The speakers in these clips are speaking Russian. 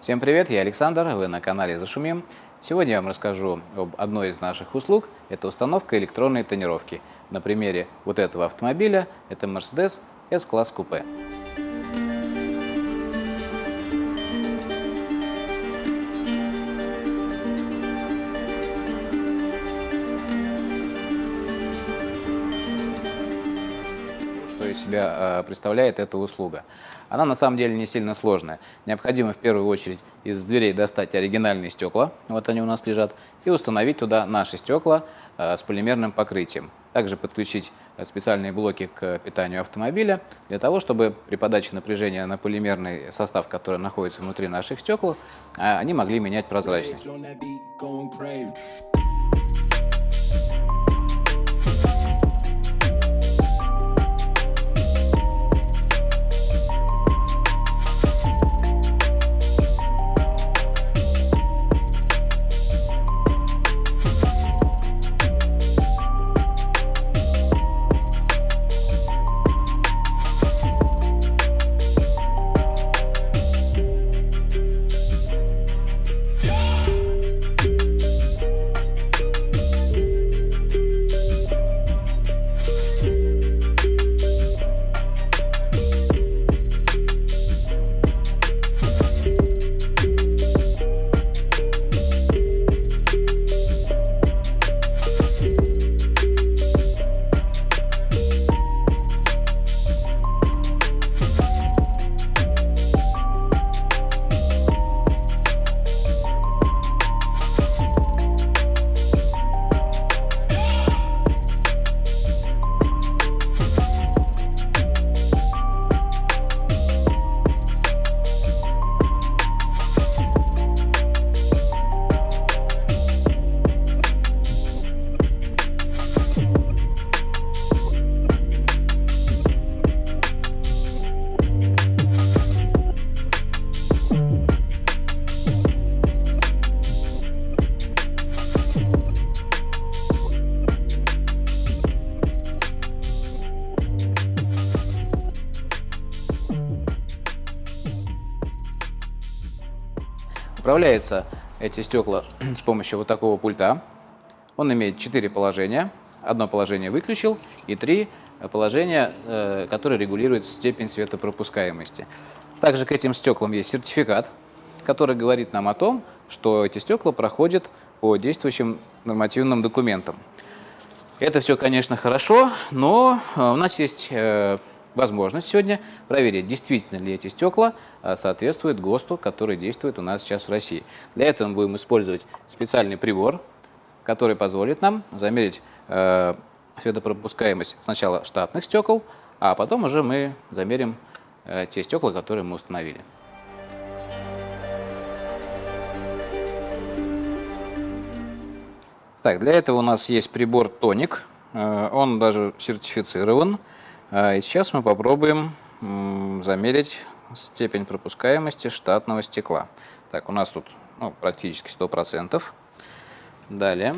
Всем привет, я Александр, вы на канале Зашумим. Сегодня я вам расскажу об одной из наших услуг, это установка электронной тонировки. На примере вот этого автомобиля, это Mercedes S-класс купе. Себя э, представляет эта услуга. Она на самом деле не сильно сложная. Необходимо в первую очередь из дверей достать оригинальные стекла, вот они у нас лежат, и установить туда наши стекла э, с полимерным покрытием. Также подключить э, специальные блоки к питанию автомобиля для того, чтобы при подаче напряжения на полимерный состав, который находится внутри наших стекол, они могли менять прозрачность. Управляются эти стекла с помощью вот такого пульта. Он имеет четыре положения. Одно положение выключил и три положения, э, которые регулируют степень светопропускаемости. Также к этим стеклам есть сертификат, который говорит нам о том, что эти стекла проходят по действующим нормативным документам. Это все, конечно, хорошо, но э, у нас есть э, возможность сегодня проверить, действительно ли эти стекла а, соответствуют ГОСТу, который действует у нас сейчас в России. Для этого мы будем использовать специальный прибор, который позволит нам замерить э, светопропускаемость сначала штатных стекол, а потом уже мы замерим э, те стекла, которые мы установили. Так, для этого у нас есть прибор Тоник. Э, он даже сертифицирован. А, и сейчас мы попробуем замерить степень пропускаемости штатного стекла. Так, у нас тут ну, практически 100%. Далее.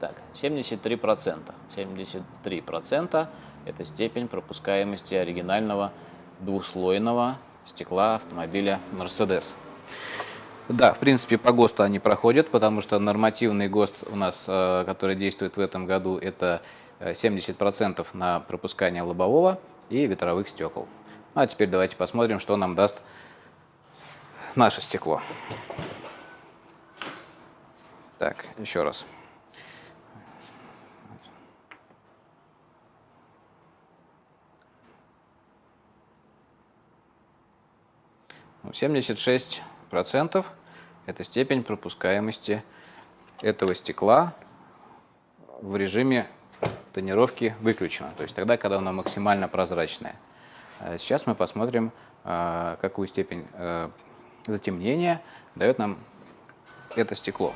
Так, 73%. 73% это степень пропускаемости оригинального двухслойного стекла автомобиля Mercedes. Да, в принципе, по ГОСТу они проходят, потому что нормативный ГОСТ у нас, э, который действует в этом году, это 70% э, на пропускание лобового и ветровых стекол. Ну, а теперь давайте посмотрим, что нам даст наше стекло. Так, еще раз. Семьдесят шесть процентов это степень пропускаемости этого стекла в режиме тонировки выключена, то есть тогда, когда оно максимально прозрачное. А сейчас мы посмотрим, а, какую степень э, затемнения дает нам это стекло.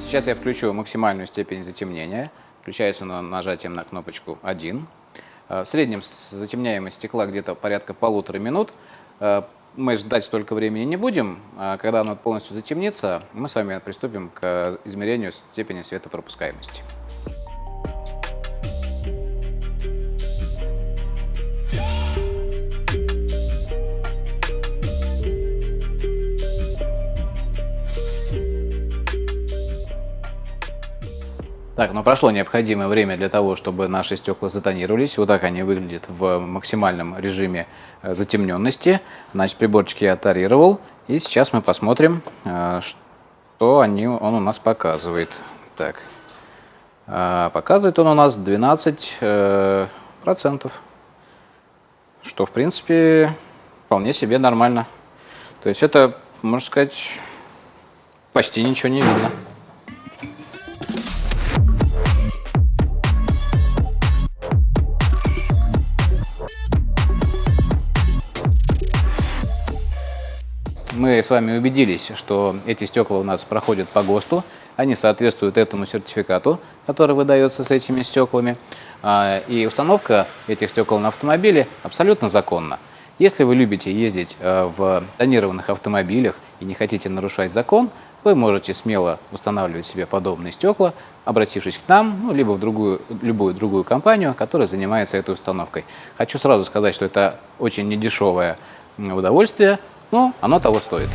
Сейчас я включу максимальную степень затемнения. Включается она нажатием на кнопочку 1. Э, в среднем затемняемость стекла где-то порядка полутора минут. Э, мы ждать столько времени не будем. А когда оно полностью затемнится, мы с вами приступим к измерению степени светопропускаемости. Так, ну прошло необходимое время для того, чтобы наши стекла затонировались. Вот так они выглядят в максимальном режиме э, затемненности. Значит, приборчик я оторировал. И сейчас мы посмотрим, э, что они, он у нас показывает. Так, э, показывает он у нас 12 процентов, что в принципе вполне себе нормально. То есть это, можно сказать, почти ничего не видно. Мы с вами убедились, что эти стекла у нас проходят по ГОСТу, они соответствуют этому сертификату, который выдается с этими стеклами. А, и установка этих стекол на автомобиле абсолютно законна. Если вы любите ездить э, в тонированных автомобилях и не хотите нарушать закон, вы можете смело устанавливать себе подобные стекла, обратившись к нам, ну, либо в другую, любую другую компанию, которая занимается этой установкой. Хочу сразу сказать, что это очень недешевое удовольствие, но оно того стоит.